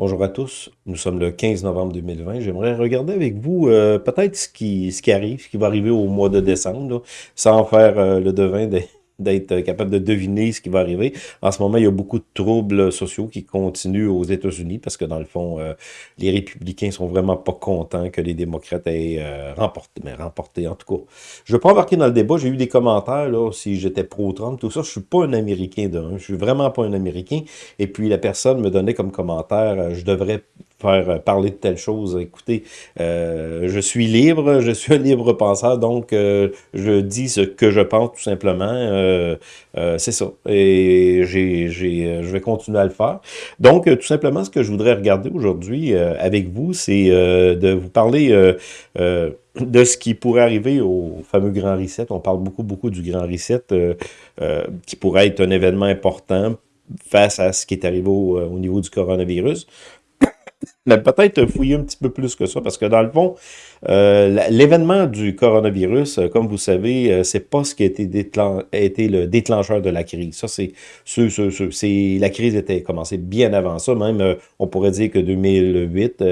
Bonjour à tous, nous sommes le 15 novembre 2020. J'aimerais regarder avec vous euh, peut-être ce qui, ce qui arrive, ce qui va arriver au mois de décembre, sans faire euh, le devin des, d'être capable de deviner ce qui va arriver. En ce moment, il y a beaucoup de troubles sociaux qui continuent aux États-Unis parce que, dans le fond, euh, les républicains sont vraiment pas contents que les démocrates aient euh, remporté, mais remporté en tout cas. Je ne vais pas embarquer dans le débat, j'ai eu des commentaires, là, si j'étais pro-Trump, tout ça. Je suis pas un Américain d'un, je suis vraiment pas un Américain. Et puis, la personne me donnait comme commentaire, euh, je devrais euh, parler de telle chose. Écoutez, euh, je suis libre, je suis un libre penseur, donc euh, je dis ce que je pense tout simplement. c'est ça. Et j'ai, je vais continuer à le faire. Donc, tout simplement, ce que je voudrais regarder aujourd'hui avec vous, c'est de vous parler de ce qui pourrait arriver au fameux Grand Reset. On parle beaucoup, beaucoup du Grand Reset, qui pourrait être un événement important face à ce qui est arrivé au niveau du coronavirus peut-être fouiller un petit peu plus que ça, parce que dans le fond, euh, l'événement du coronavirus, euh, comme vous savez, euh, c'est pas ce qui a été, été, le déclencheur de la crise. Ça, c'est la crise était commencée bien avant ça. Même, on pourrait dire que 2008,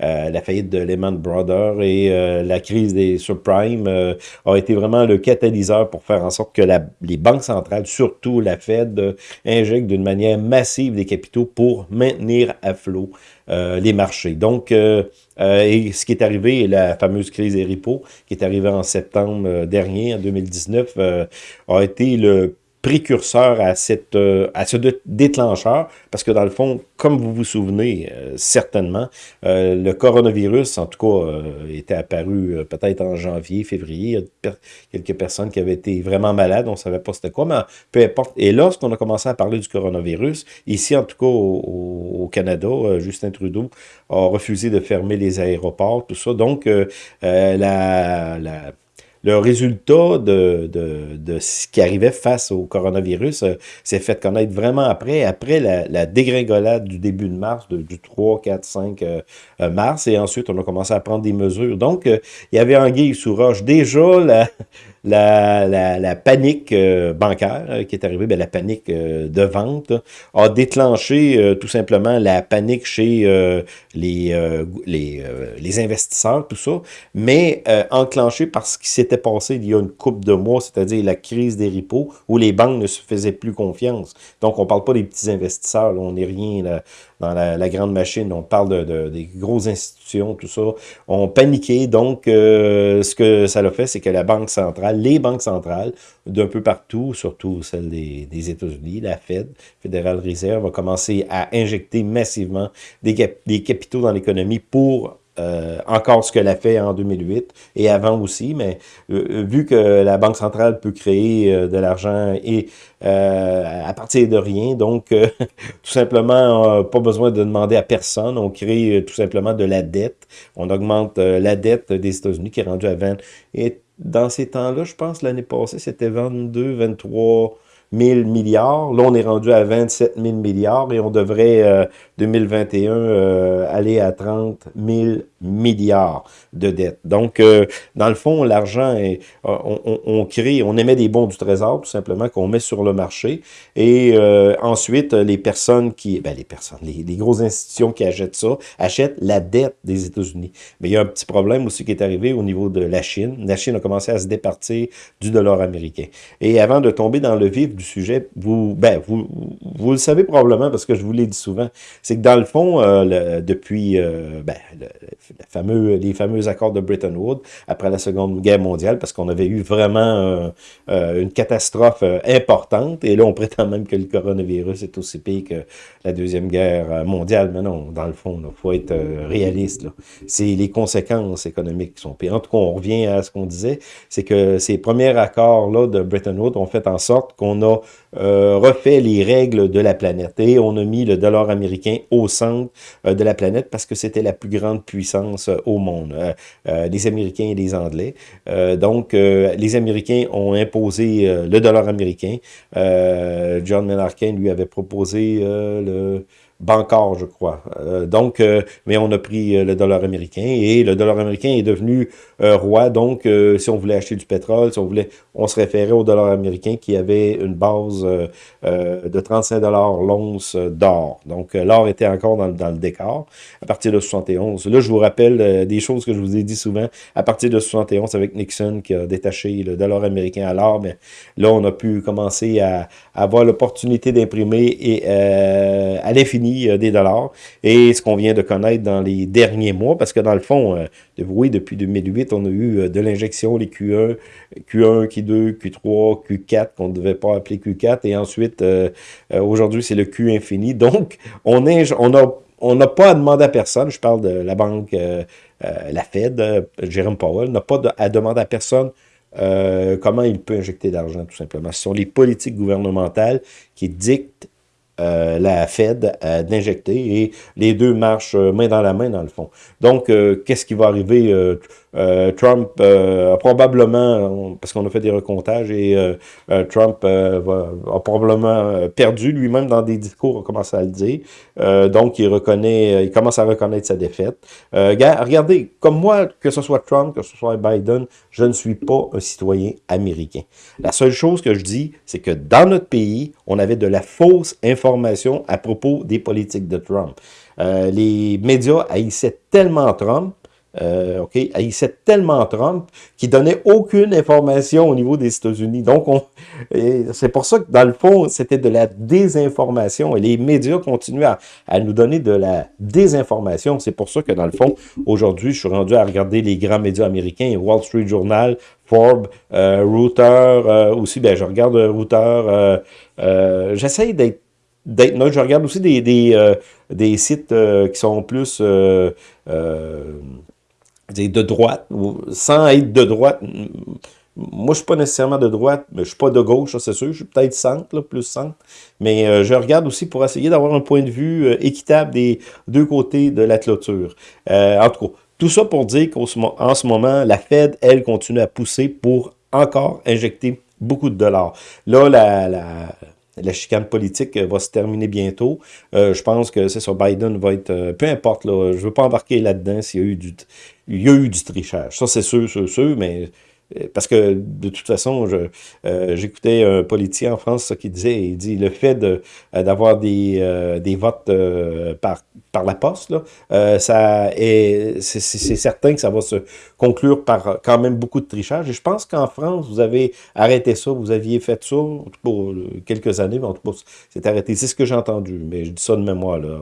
la faillite de Lehman Brothers et la crise des subprimes a été vraiment le catalyseur pour faire en sorte que les banques centrales, surtout la Fed, injectent d'une manière massive des capitaux pour maintenir à flot marchés. Donc, euh, et ce qui est arrivé, la fameuse crise des repos, qui est arrivée en septembre euh, dernier, en 2019, euh, a été le précurseur à, cette, euh, à ce déclencheur, parce que dans le fond, comme vous vous souvenez euh, certainement, euh, le coronavirus, en tout cas, était apparu peut-être en janvier, février. Il y a quelques personnes qui avaient été vraiment malades, on ne savait pas c'était quoi, mais peu importe. Et lorsqu'on a commencé à parler du coronavirus, ici en tout cas au, Canada, Justin Trudeau a refusé de fermer les aéroports, tout ça. Donc, la, la le résultat de, de, de, ce qui arrivait face au coronavirus euh, s'est fait connaître vraiment après, après la, la, dégringolade du début de mars, du 3, 4, 5 mars, et ensuite on a commencé à prendre des mesures. Donc, euh, il y avait Anguille sous roche. Déjà, la, la, panique euh, bancaire euh, qui est arrivée, bien, la panique euh, de vente, a déclenché tout simplement la panique chez les, les, investisseurs, tout ça, mais enclenché par ce qui s'était passé il y a une couple de mois, c'est-à-dire la crise des repos, où les banques ne se faisaient plus confiance. Donc, on parle pas des petits investisseurs, on n'est rien là, dans la, grande machine, on parle de, des grosses institutions, tout ça, ont paniqué. Donc, ce que ça a fait, c'est que la Banque centrale les banques centrales d'un peu partout, surtout celle des, États-Unis, la Fed, Federal Reserve, va commencer à injecter massivement des capitaux dans l'économie pour euh, encore ce qu'elle a fait en 2008 et avant aussi, mais euh, euh, vu que la Banque centrale peut créer de l'argent et à partir de rien, donc tout simplement, pas besoin de demander à personne, on crée tout simplement de la dette, on augmente la dette des États-Unis qui est rendue à 20, et dans ces temps-là, je pense l'année passée, c'était 22, 23 000 milliards. Là, on est rendu à 27 000 milliards et on devrait, 2021, euh, aller à 30 000 milliards de dettes. Donc, euh, dans le fond, l'argent, est on, on, crée, on émet des bons du trésor, tout simplement, qu'on met sur le marché. Et euh, ensuite, les personnes qui, ben les personnes, les, les, grosses institutions qui achètent ça, achètent la dette des États-Unis. Mais il y a un petit problème aussi qui est arrivé au niveau de la Chine. La Chine a commencé à se départir du dollar américain. Et avant de tomber dans le vif du sujet, vous, ben, vous, vous le savez probablement parce que je vous l'ai dit souvent, c'est que dans le fond, euh, depuis ben, le, fameux, les fameux accords de Bretton Woods après la Seconde Guerre mondiale, parce qu'on avait eu vraiment euh, une catastrophe euh, importante, et là on prétend même que le coronavirus est aussi pire que la Deuxième Guerre mondiale, mais non, dans le fond, il faut être euh, réaliste. C'est les conséquences économiques qui sont pires. En tout cas, on revient à ce qu'on disait, c'est que ces premiers accords-là de Bretton Woods ont fait en sorte qu'on a refait les règles de la planète, et on a mis le dollar américain au centre de la planète parce que c'était la plus grande puissance euh, au monde, euh, euh, les Américains et les Anglais. donc, les Américains ont imposé le dollar américain. John Menarkin lui avait proposé le Bancor, je crois. Euh, donc, euh, mais on a pris euh, le dollar américain et le dollar américain est devenu roi. Donc, si on voulait acheter du pétrole, si on voulait, on se référait au dollar américain qui avait une base de 35 dollars l'once d'or. Donc, l'or était encore dans, le décor à partir de 71. Là, je vous rappelle des choses que je vous ai dit souvent. À partir de 71, avec Nixon qui a détaché le dollar américain à l'or, mais là, on a pu commencer à, à avoir l'opportunité d'imprimer et à l'infini euh, des dollars. Et ce qu'on vient de connaître dans les derniers mois, parce que dans le fond, euh, depuis 2008, on a eu euh, de l'injection, les Q1, Q1, Q2, Q3, Q4, qu'on ne devait pas appeler Q4, et ensuite, aujourd'hui, c'est le Q infini. Donc, on on n'a pas à demander à personne, je parle de la banque, la Fed, Jérôme Powell, n'a pas à demander à personne comment il peut injecter d'argent, tout simplement. Ce sont les politiques gouvernementales qui dictent euh, la Fed euh, d'injecter et les deux marchent euh, main dans la main dans le fond. Donc, qu'est-ce qui va arriver? Trump a probablement, parce qu'on a fait des recomptages, et Trump a probablement perdu lui-même dans des discours, a commencé à le dire. donc, il reconnaît, il commence à reconnaître sa défaite. regardez, comme moi, que ce soit Trump, que ce soit Biden, je ne suis pas un citoyen américain. La seule chose que je dis, c'est que dans notre pays, on avait de la fausse information à propos des politiques de Trump. Euh, les médias haïssaient tellement Trump euh, OK, haïssait tellement Trump qu'il donnait aucune information au niveau des États-Unis. Donc, c'est pour ça que, dans le fond, c'était de la désinformation. Et les médias continuent à, à nous donner de la désinformation. C'est pour ça que, dans le fond, aujourd'hui, je suis rendu à regarder les grands médias américains, Wall Street Journal, Euh, Reuters, euh, aussi, ben, je regarde euh, euh, j'essaye d'être d'être Je regarde aussi des, des, des sites qui sont plus de droite, sans être de droite. Moi, je suis pas nécessairement de droite, mais je suis pas de gauche, c'est sûr. Je suis peut-être centre, plus centre. Mais je regarde aussi pour essayer d'avoir un point de vue équitable des deux côtés de la clôture. En tout cas, tout ça pour dire qu'en ce moment, la Fed, elle, continue à pousser pour encore injecter beaucoup de dollars. Là, la, la la chicane politique va se terminer bientôt. Euh, je pense que c'est ça, Biden va être... Euh, peu importe, je ne veux pas embarquer là-dedans s'il y a eu du... Y a eu du trichage. Ça, c'est sûr, sûr, sûr, mais parce que de toute façon, euh, j'écoutais un politicien en France qui disait, il dit le fait euh, d'avoir des, des votes par, par la poste, là, ça est, c'est certain que ça va se conclure par quand même beaucoup de trichage. Et je pense qu'en France, vous avez arrêté ça, vous aviez fait ça pour quelques années, mais en tout cas, c'est arrêté. C'est ce que j'ai entendu, mais je dis ça de mémoire. Là.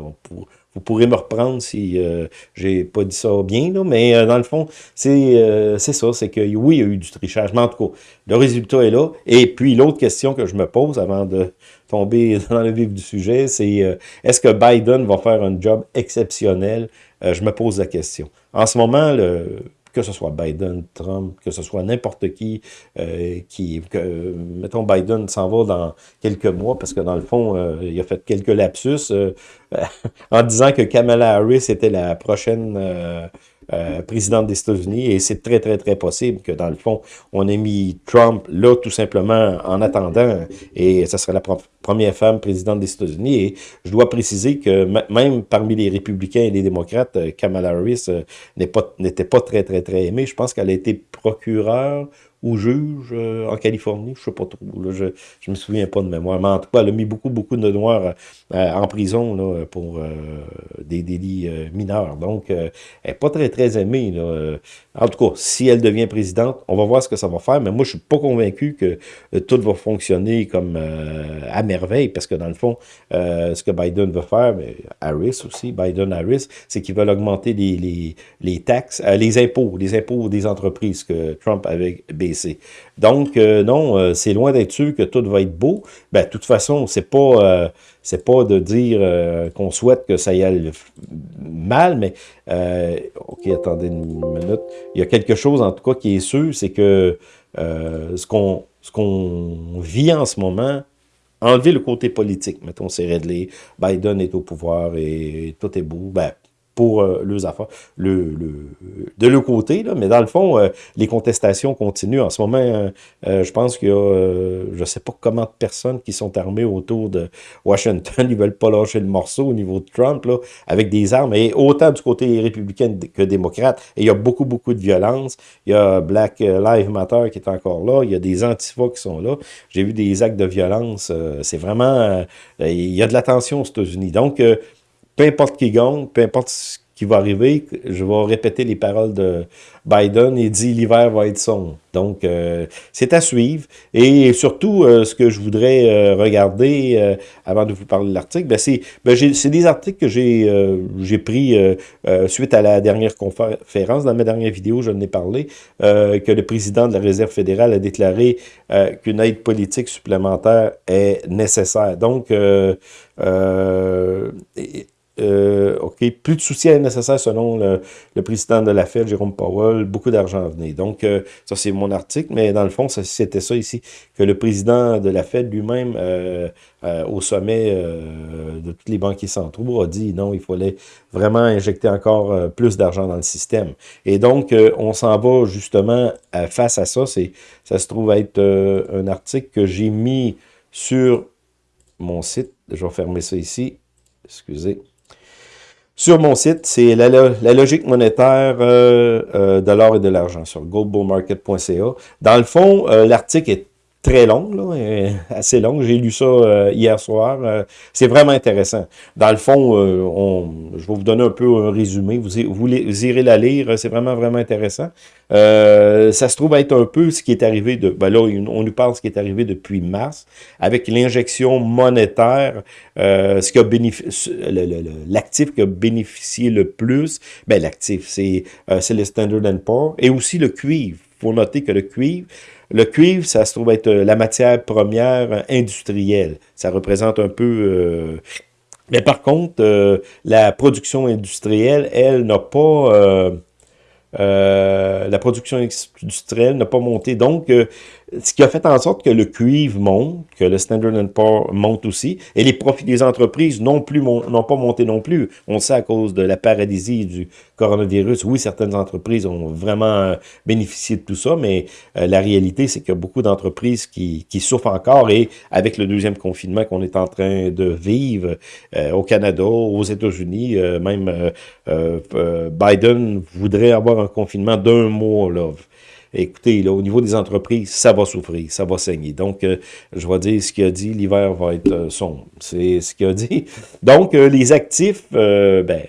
Vous pourrez me reprendre si euh, j'ai pas dit ça bien, là, mais euh, dans le fond, euh, c'est ça, c'est que oui, il y a eu du trichage, mais en tout cas, le résultat est là. Et puis, l'autre question que je me pose avant de tomber dans le vif du sujet, c'est est-ce que Biden va faire un job exceptionnel? je me pose la question. En ce moment, le que ce soit Biden, Trump, que ce soit n'importe qui, euh, qui que, mettons, Biden s'en va dans quelques mois, parce que dans le fond, euh, il a fait quelques lapsus euh, en disant que Kamala Harris était la prochaine euh, présidente des États-Unis, et c'est très, très, très possible que, dans le fond, on ait mis Trump là, tout simplement, en attendant, et ça serait la première femme présidente des États-Unis, et je dois préciser que même parmi les républicains et les démocrates, euh, Kamala Harris euh, n'était pas, pas très, très, très aimée. Je pense qu'elle a été procureure ou juge euh, en Californie, je sais pas trop, là, je, je me souviens pas de mémoire, mais en tout cas, elle a mis beaucoup, beaucoup de Noirs euh, en prison là, pour euh, des délits mineurs, donc elle n'est pas très, très aimée. Là. En tout cas, si elle devient présidente, on va voir ce que ça va faire, mais moi, je suis pas convaincu que tout va fonctionner comme à merveille, parce que dans le fond, ce que Biden veut faire, mais Harris aussi, Biden-Harris, c'est qu'ils veulent augmenter les, les, taxes, les impôts, les impôts des entreprises que Trump avait donc, euh, non, euh, c'est loin d'être sûr que tout va être beau. Ben, de toute façon, c'est pas, euh, c'est pas de dire qu'on souhaite que ça y aille mal, mais, OK, attendez une minute. Il y a quelque chose, en tout cas, qui est sûr, c'est que ce qu'on vit en ce moment, enlever le côté politique, mettons, c'est réglé, Biden est au pouvoir et tout est beau, ben, pour euh, leurs affaires. De l'autre côté, là, mais dans le fond, euh, les contestations continuent. En ce moment, euh, je pense qu'il y a, je sais pas comment de personnes qui sont armées autour de Washington. Ils veulent pas lâcher le morceau au niveau de Trump, là, avec des armes, et autant du côté républicain que démocrate. Et il y a beaucoup, beaucoup de violence. Il y a Black Lives Matter qui est encore là. Il y a des antifas qui sont là. J'ai vu des actes de violence. C'est vraiment... il y a de la tension aux États-Unis. Donc, peu importe qui gagne, peu importe ce qui va arriver, je vais répéter les paroles de Biden, il dit l'hiver va être sombre. Donc, euh, c'est à suivre. Et surtout, euh, ce que je voudrais euh, regarder avant de vous parler de l'article, ben c'est ben des articles que j'ai pris suite à la dernière conférence. Dans ma dernière vidéo, je ai parlé, que le président de la Réserve fédérale a déclaré qu'une aide politique supplémentaire est nécessaire. Donc, euh, OK, plus de soutien nécessaire selon le, président de la Fed, Jérôme Powell, beaucoup d'argent à venir. Donc, euh, ça, c'est mon article, mais dans le fond, c'était ça ici, que le président de la Fed lui-même, euh, au sommet de tous les banquiers centraux, a dit non, il fallait vraiment injecter encore plus d'argent dans le système. Et donc, on s'en va justement face à ça. Ça se trouve être un article que j'ai mis sur mon site. Je vais fermer ça ici. Excusez sur mon site, c'est la, logique monétaire euh, euh, de l'or et de l'argent sur goldbullmarket.ca. Dans le fond, euh, l'article est très long, là, assez long. J'ai lu ça euh, hier soir. Euh, c'est vraiment intéressant. Dans le fond, euh, on, je vais vous donner un peu un résumé. Vous, vous, irez la lire. C'est vraiment, vraiment intéressant. ça se trouve être un peu ce qui est arrivé de... Ben là, on nous parle de ce qui est arrivé depuis mars, avec l'injection monétaire, ce qui a bénéficié... L'actif qui a bénéficié le plus, ben l'actif, c'est le Standard Poor's, et aussi le cuivre. Il faut noter que le cuivre, le cuivre, ça se trouve être euh, la matière première industrielle. Ça représente un peu... Euh, mais par contre, euh, la production industrielle, elle, n'a pas... la production industrielle n'a pas monté. Donc, ce qui a fait en sorte que le cuivre monte, que le Standard Poor's monte aussi, et les profits des entreprises n'ont plus n'ont pas monté non plus. On sait à cause de la paralysie du coronavirus, oui, certaines entreprises ont vraiment euh, bénéficié de tout ça, mais euh, la réalité, c'est qu'il y a beaucoup d'entreprises qui, qui, souffrent encore, et avec le deuxième confinement qu'on est en train de vivre euh, au Canada, aux États-Unis, même Biden voudrait avoir un confinement d'un mois, là, écoutez, là, au niveau des entreprises, ça va souffrir, ça va saigner. Donc, euh, je vais dire ce qu'il a dit, l'hiver va être euh, sombre. C'est ce qu'il a dit. Donc, euh, les actifs, ben,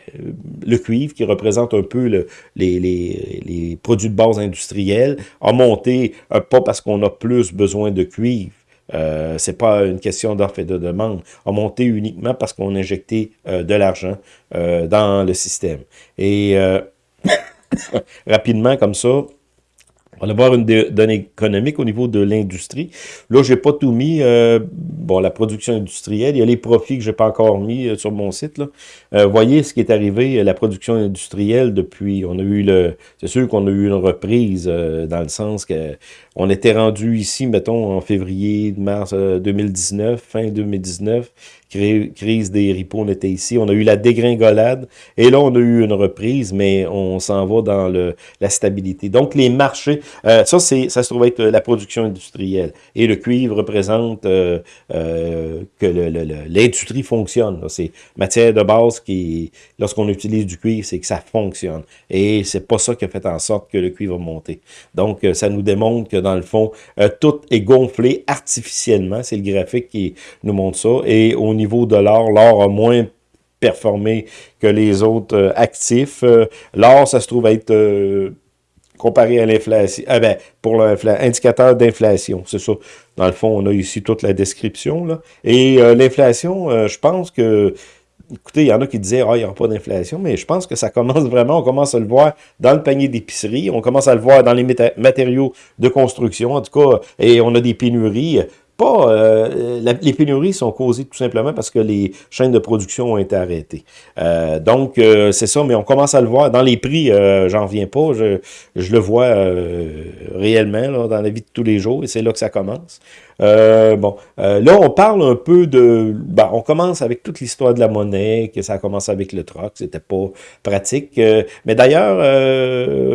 le cuivre, qui représente un peu le, les, produits de base industriels, a monté, pas parce qu'on a plus besoin de cuivre, euh, c'est pas une question d'offre et de demande, a monté uniquement parce qu'on a injecté de l'argent dans le système. Et rapidement, comme ça, on va voir une donnée économique au niveau de l'industrie. Là, j'ai pas tout mis. Euh, bon, la production industrielle, il y a les profits que j'ai pas encore mis euh, sur mon site. Là. Euh, voyez ce qui est arrivé, la production industrielle depuis, on a eu le, c'est sûr qu'on a eu une reprise dans le sens que on était rendu ici, mettons, en février, mars 2019, fin 2019, crise des ripos, on était ici. On a eu la dégringolade et là, on a eu une reprise, mais on s'en va dans le, la stabilité. Donc, les marchés, euh, ça, ça se trouve être la production industrielle. Et le cuivre représente euh, euh, que l'industrie fonctionne. C'est matière de base qui, lorsqu'on utilise du cuivre, c'est que ça fonctionne. Et c'est pas ça qui a fait en sorte que le cuivre a monté. Donc, ça nous démontre que dans le fond, tout est gonflé artificiellement. C'est le graphique qui nous montre ça. Et au niveau de l'or, l'or a moins performé que les autres euh, actifs. Euh, l'or, ça se trouve être euh, comparé à l'inflation. Ah ben, pour l'indicateur d'inflation, c'est ça. Dans le fond, on a ici toute la description. Là. Et l'inflation, je pense que écoutez, il y en a qui disaient, ah, il n'y aura pas d'inflation, mais je pense que ça commence vraiment, on commence à le voir dans le panier d'épicerie, on commence à le voir dans les matériaux de construction, en tout cas, et on a des pénuries. Euh, les pénuries sont causées tout simplement parce que les chaînes de production ont été arrêtées. Euh, donc, euh, c'est ça, mais on commence à le voir. Dans les prix, j'en reviens pas. Je, je le vois réellement dans la vie de tous les jours et c'est là que ça commence. Euh, bon, euh, là, on parle un peu de... Ben, on commence avec toute l'histoire de la monnaie, que ça a commencé avec le troc, c'était pas pratique. Euh, mais d'ailleurs,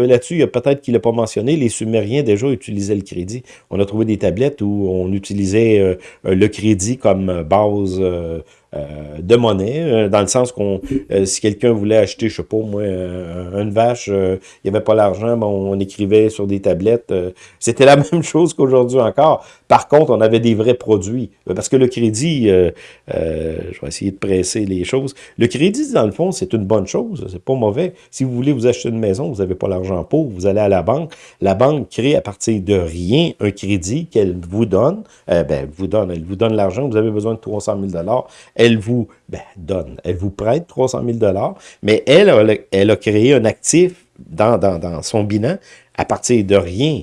là-dessus, il y a peut-être qu'il n'a pas mentionné, les Sumériens déjà utilisaient le crédit. On a trouvé des tablettes où on utilisait le crédit comme base euh, de monnaie, euh, dans le sens qu'on, euh, si quelqu'un voulait acheter, je sais pas moi, une vache, il n'y avait pas l'argent, bon, on écrivait sur des tablettes. C'était la même chose qu'aujourd'hui encore. Par contre, on avait des vrais produits. Parce que le crédit, je vais essayer de presser les choses. Le crédit, dans le fond, c'est une bonne chose. C'est pas mauvais. Si vous voulez vous acheter une maison, vous n'avez pas l'argent pour, vous allez à la banque. La banque crée à partir de rien un crédit qu'elle vous donne. ben, vous donne, elle vous donne l'argent. Vous avez besoin de 300 000 elle vous ben, elle vous prête 300 000 mais elle, elle a créé un actif dans, son bilan à partir de rien.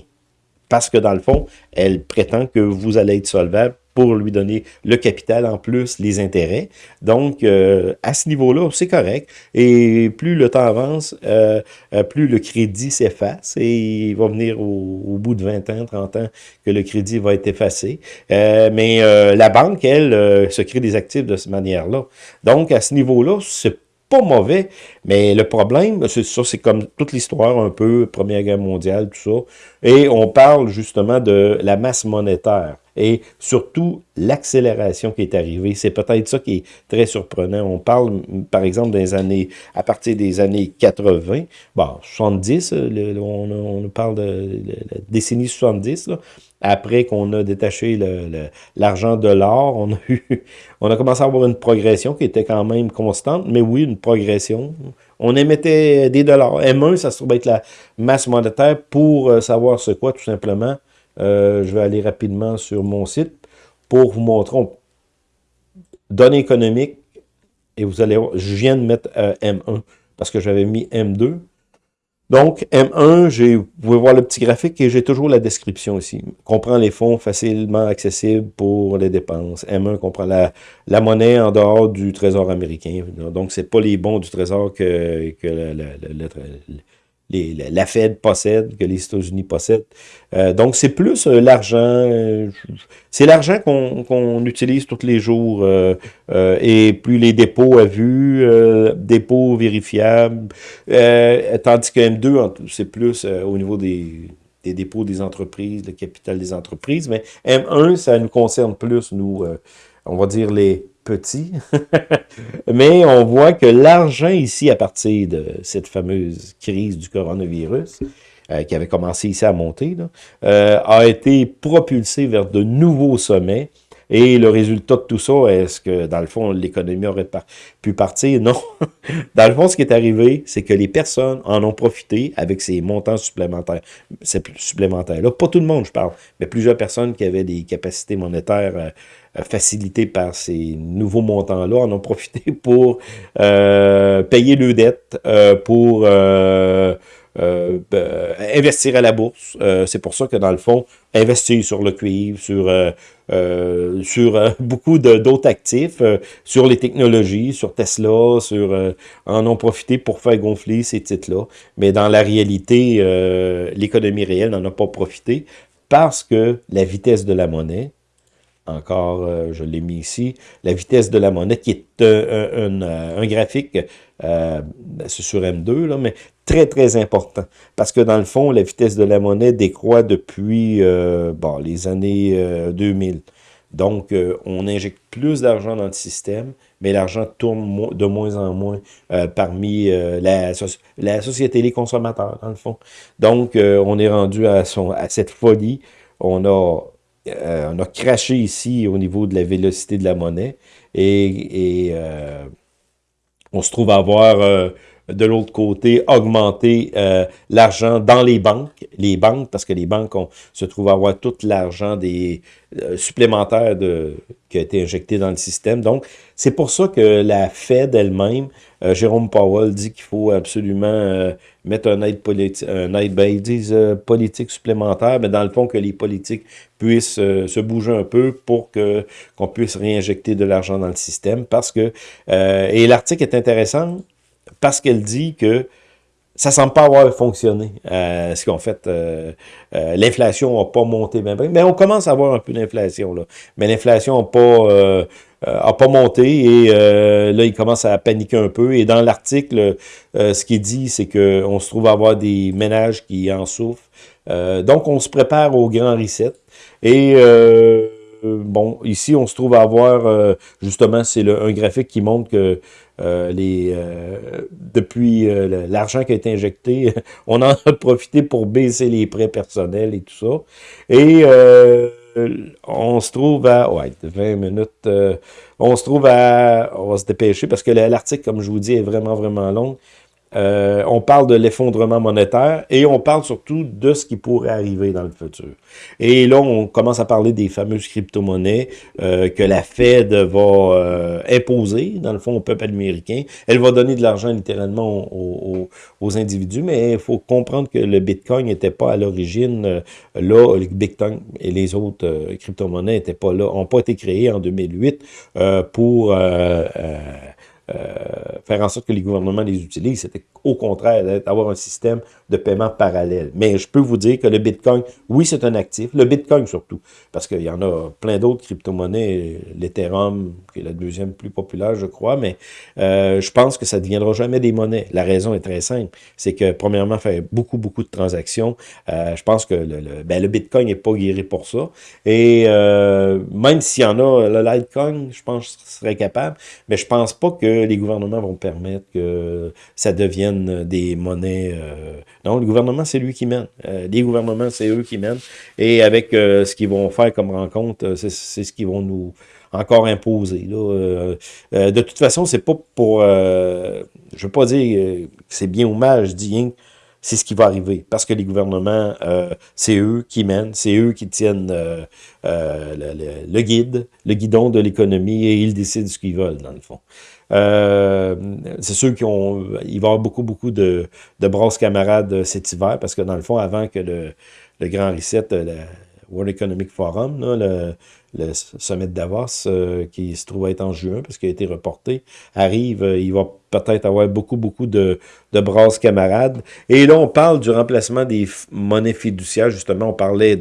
Parce que dans le fond, elle prétend que vous allez être solvable pour lui donner le capital en plus, les intérêts. Donc, euh, à ce niveau-là, c'est correct. Et plus le temps avance, euh, euh, plus le crédit s'efface et il va venir au, bout de 20 ans, 30 ans que le crédit va être effacé. mais la banque, elle, se crée des actifs de cette manière-là. Donc, à ce niveau-là, c'est pas mauvais, mais le problème, c'est ça, c'est comme toute l'histoire un peu, Première Guerre mondiale, tout ça, et on parle justement de la masse monétaire et surtout l'accélération qui est arrivée. C'est peut-être ça qui est très surprenant. On parle, par exemple, des années, à partir des années 80, bon, 70, on, on, parle de, la décennie 70, après qu'on a détaché l'argent de l'or, on a eu, on a commencé à avoir une progression qui était quand même constante, mais oui, une progression. On émettait des dollars. M1, ça se trouve être la masse monétaire pour euh, savoir ce quoi, tout simplement. Euh, je vais aller rapidement sur mon site pour vous montrer données économiques. Et vous allez voir, je viens de mettre euh, M1 parce que j'avais mis M2. Donc, M1, vous pouvez voir le petit graphique et j'ai toujours la description ici. Comprend les fonds facilement accessibles pour les dépenses. M1 comprend la, la monnaie en dehors du trésor américain. Donc, c'est pas les bons du trésor que, que le, la Fed possède, que les États-Unis possèdent. Euh, donc, c'est plus euh, l'argent, euh, c'est l'argent qu'on utilise tous les jours, et plus les dépôts à vue, dépôts vérifiables, tandis que M2, c'est plus au niveau des, des, dépôts des entreprises, le capital des entreprises, mais M1, ça nous concerne plus, nous, on va dire les petit, mais on voit que l'argent ici, à partir de cette fameuse crise du coronavirus, euh, qui avait commencé ici à monter, euh, a été propulsé vers de nouveaux sommets. Et le résultat de tout ça, est-ce que, dans le fond, l'économie aurait pu partir? Non. dans le fond, ce qui est arrivé, c'est que les personnes en ont profité avec ces montants supplémentaires. supplémentaires-là. Pas tout le monde, je parle, mais plusieurs personnes qui avaient des capacités monétaires euh, euh, facilité par ces nouveaux montants-là, en ont profité pour euh, payer leurs dettes, euh, pour investir à la bourse. C'est pour ça que, dans le fond, investir sur le cuivre, sur, sur beaucoup d'autres actifs, sur les technologies, sur Tesla, sur en ont profité pour faire gonfler ces titres-là. Mais dans la réalité, l'économie réelle n'en a pas profité parce que la vitesse de la monnaie, encore, euh, je l'ai mis ici, la vitesse de la monnaie, qui est euh, euh, un, graphique, c'est sur M2, là, mais très, très important. Parce que dans le fond, la vitesse de la monnaie décroît depuis les années 2000. Donc, on injecte plus d'argent dans le système, mais l'argent tourne de moins en moins parmi la, société, les consommateurs, dans le fond. Donc, on est rendu à, à cette folie. On a euh, on a craché ici au niveau de la vélocité de la monnaie et, euh, on se trouve à avoir euh, de l'autre côté augmenté l'argent dans les banques, les banques, parce que les banques se trouvent à avoir tout l'argent des supplémentaires de, qui a été injecté dans le système. Donc, c'est pour ça que la Fed elle-même, Jérôme Powell dit qu'il faut absolument mettre un aide, politique, un aide ben, ils disent euh, politique supplémentaire, mais dans le fond que les politiques puissent euh, se bouger un peu pour que qu'on puisse réinjecter de l'argent dans le système. Parce que, euh, et l'article est intéressant parce qu'elle dit que ça semble pas avoir fonctionné, euh, ce qu'on fait. Euh, euh, l'inflation n'a pas monté bien, mais on commence à avoir un peu d'inflation, là. Mais l'inflation n'a pas, a pas monté, et là, il commence à paniquer un peu. Et dans l'article, ce qui est dit, c'est qu'on se trouve à avoir des ménages qui en souffrent. donc, on se prépare au grand reset. Et... bon, ici, on se trouve à avoir, justement, c'est un graphique qui montre que euh, les, euh, depuis euh, l'argent qui a été injecté, on en a profité pour baisser les prêts personnels et tout ça. Et on se trouve à... Ouais, 20 minutes. on se trouve à... On va se dépêcher parce que l'article, comme je vous dis, est vraiment, vraiment long. Euh, on parle de l'effondrement monétaire et on parle surtout de ce qui pourrait arriver dans le futur. Et là, on commence à parler des fameuses crypto-monnaies euh, que la Fed va euh, imposer, dans le fond, au peuple américain. Elle va donner de l'argent littéralement aux, individus, mais il faut comprendre que le Bitcoin n'était pas à l'origine là, le Bitcoin et les autres crypto-monnaies n'étaient pas là, n'ont pas été créés en 2008 pour faire en sorte que les gouvernements les utilisent. C'était au contraire d'avoir un système de paiement parallèle. Mais je peux vous dire que le Bitcoin, oui, c'est un actif. Le Bitcoin surtout, parce qu'il y en a plein d'autres crypto-monnaies. L'Ethereum, qui est la deuxième plus populaire, je crois, mais euh, je pense que ça ne deviendra jamais des monnaies. La raison est très simple. C'est que, premièrement, faire beaucoup, beaucoup de transactions. Euh, je pense que le, ben, Bitcoin n'est pas guéri pour ça. Et même s'il y en a, le Litecoin, je pense que serait capable, mais je pense pas que les gouvernements vont permettre que ça devienne des monnaies. Euh, non, le gouvernement, c'est lui qui mène. Euh, les gouvernements, c'est eux qui mènent. Et avec euh, ce qu'ils vont faire comme rencontre, c'est ce qu'ils vont nous encore imposer. De toute façon, c'est pas pour... je veux pas dire que c'est bien ou mal, je dis c'est ce qui va arriver. Parce que les gouvernements, c'est eux qui mènent, c'est eux qui tiennent le, le, guide, le guidon de l'économie et ils décident ce qu'ils veulent, dans le fond. Euh, c'est sûr qu'il va y avoir beaucoup, beaucoup de, de brasses camarades cet hiver, parce que dans le fond, avant que le, grand reset, le World Economic Forum, le, sommet de Davos, euh, qui se trouve être en juin, parce qu'il a été reporté, arrive, euh, il va peut-être avoir beaucoup, beaucoup de, de brasses camarades. Et là, on parle du remplacement des monnaies fiduciaires, justement, on parlait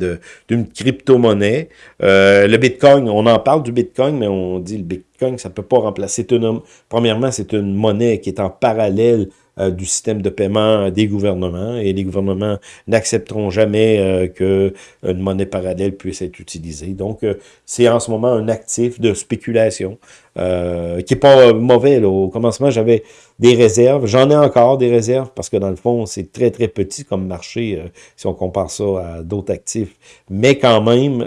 d'une crypto-monnaie. Euh, le Bitcoin, on en parle du Bitcoin, mais on dit le Bitcoin, ça peut pas remplacer. Une, premièrement, c'est une monnaie qui est en parallèle du système de paiement des gouvernements et les gouvernements n'accepteront jamais euh, que une monnaie parallèle puisse être utilisée. Donc, euh, c'est en ce moment un actif de spéculation euh, qui est pas mauvais. Au commencement, j'avais des réserves. J'en ai encore des réserves parce que dans le fond, c'est très, très petit comme marché si on compare ça à d'autres actifs. Mais quand même,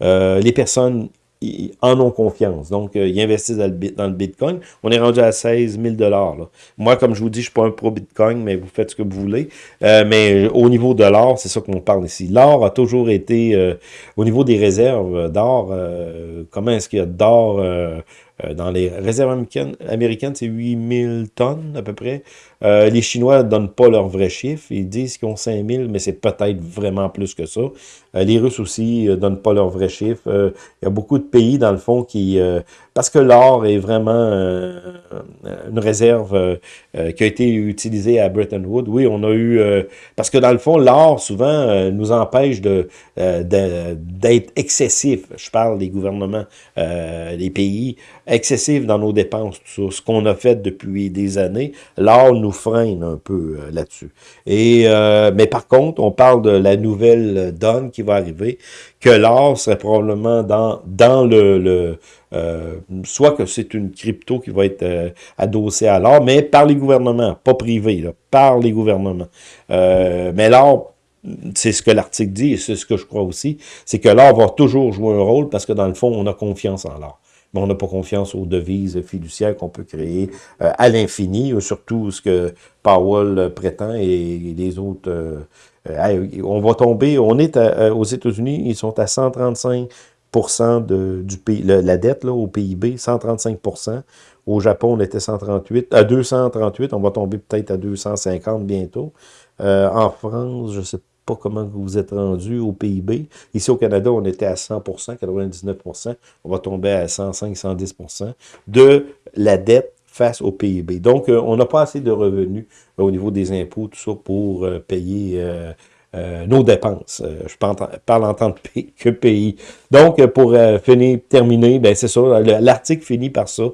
les personnes en ont confiance. Donc, euh, ils investissent dans le, Bitcoin. On est rendu à 16 000 là. Moi, comme je vous dis, je ne suis pas un pro-Bitcoin, mais vous faites ce que vous voulez. Euh, mais au niveau de l'or, c'est ça qu'on parle ici. L'or a toujours été, euh, au niveau des réserves d'or, comment est-ce qu'il y a d'or dans les réserves américaines, américaines c'est 8000 tonnes à peu près. Euh, les Chinois ne donnent pas leurs vrais chiffres. Ils disent qu'ils ont 5000, mais c'est peut-être vraiment plus que ça. Euh, les Russes aussi ne euh, donnent pas leurs vrais chiffres. Il y a beaucoup de pays, dans le fond, qui... parce que l'or est vraiment une réserve qui a été utilisée à Bretton Woods. Oui, on a eu... parce que, dans le fond, l'or, souvent, nous empêche de d'être excessif. Je parle des gouvernements, des pays, excessifs dans nos dépenses, tout ça. Ce qu'on a fait depuis des années, l'or nous freine un peu euh, là-dessus. Et euh, Mais par contre, on parle de la nouvelle donne qui va arriver, que l'or serait probablement dans, dans le... le euh, soit que c'est une crypto qui va être adossée à l'or, mais par les gouvernements, pas privé, là, par les gouvernements. mais l'or, c'est ce que l'article dit, et c'est ce que je crois aussi, c'est que l'or va toujours jouer un rôle parce que dans le fond, on a confiance en l'or on n'a pas confiance aux devises fiduciaires qu'on peut créer euh, à l'infini, euh, surtout ce que Powell euh, prétend et les autres... on va tomber, on est aux États-Unis, ils sont à 135% de, la dette au PIB, 135% Au Japon, on était 138, à 238, on va tomber peut-être à 250 bientôt. en France, je sais pas comment vous êtes rendu au PIB. Ici, au Canada, on était à 100% 99% On va tomber à 105, 110% de la dette face au PIB. Donc, on n'a pas assez de revenus au niveau des impôts, tout ça, pour payer nos dépenses. je parle en tant que pays. Donc, pour finir, terminer, ben c'est ça, l'article finit par ça.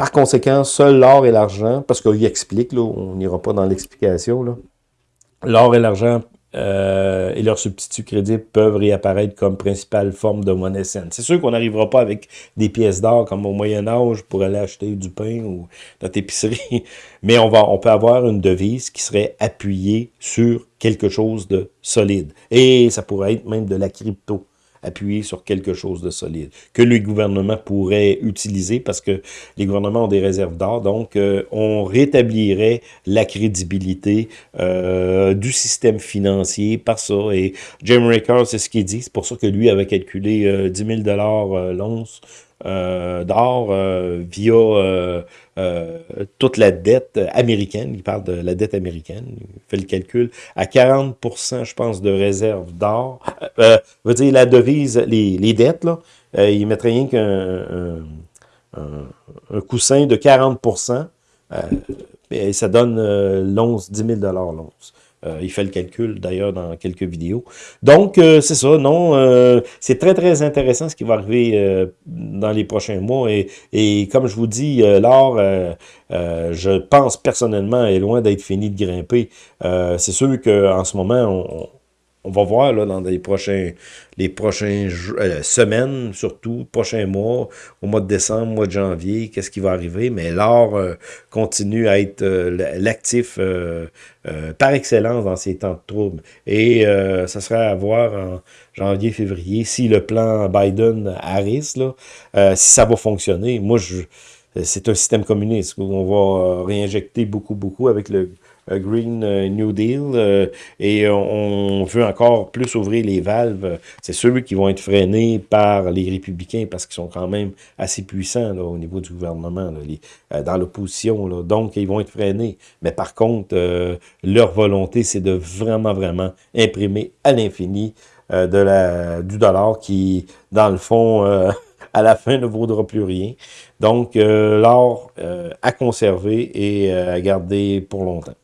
Par conséquent, seul l'or et l'argent, parce qu'il explique, on n'ira pas dans l'explication, l'or et l'argent euh, et leurs substituts crédibles peuvent réapparaître comme principale forme de monnaie saine. C'est sûr qu'on n'arrivera pas avec des pièces d'or comme au Moyen Âge pour aller acheter du pain ou notre épicerie, mais on, va, on peut avoir une devise qui serait appuyée sur quelque chose de solide. Et ça pourrait être même de la crypto appuyer sur quelque chose de solide, que le gouvernement pourrait utiliser parce que les gouvernements ont des réserves d'or, donc euh, on rétablirait la crédibilité euh, du système financier par ça. Et Jim Rickard, c'est ce qu'il dit, c'est pour ça que lui avait calculé 10 000 l'once euh, d'or euh, via euh, toute la dette américaine. Il parle de la dette américaine. Il fait le calcul. À 40% je pense, de réserve d'or. veut dire, la devise, les, les dettes, là, il mettrait rien qu'un un, coussin de 40 et ça donne l'once, 10 000 l'once. Euh, il fait le calcul, d'ailleurs, dans quelques vidéos. Donc, euh, c'est ça, non, euh, c'est très, très intéressant ce qui va arriver dans les prochains mois. Et, et comme je vous dis, l'or, je pense personnellement, est loin d'être fini de grimper. c'est sûr qu'en ce moment, on, on va voir là, dans les prochaines euh, semaines, surtout, prochains mois, au mois de décembre, mois de janvier, qu'est-ce qui va arriver. Mais l'or euh, continue à être euh, l'actif par excellence dans ces temps de troubles. Et ça serait à voir en janvier, février, si le plan Biden-Harris, là, si ça va fonctionner. Moi, c'est un système communiste où on va réinjecter beaucoup, beaucoup avec le Green euh, New Deal euh, et on veut encore plus ouvrir les valves. C'est ceux qui vont être freinés par les républicains parce qu'ils sont quand même assez puissants au niveau du gouvernement, euh, dans l'opposition. Donc, ils vont être freinés. Mais par contre, leur volonté, c'est de vraiment, vraiment imprimer à l'infini de la, du dollar qui, dans le fond, à la fin ne vaudra plus rien. Donc, l'or à conserver et à garder pour longtemps.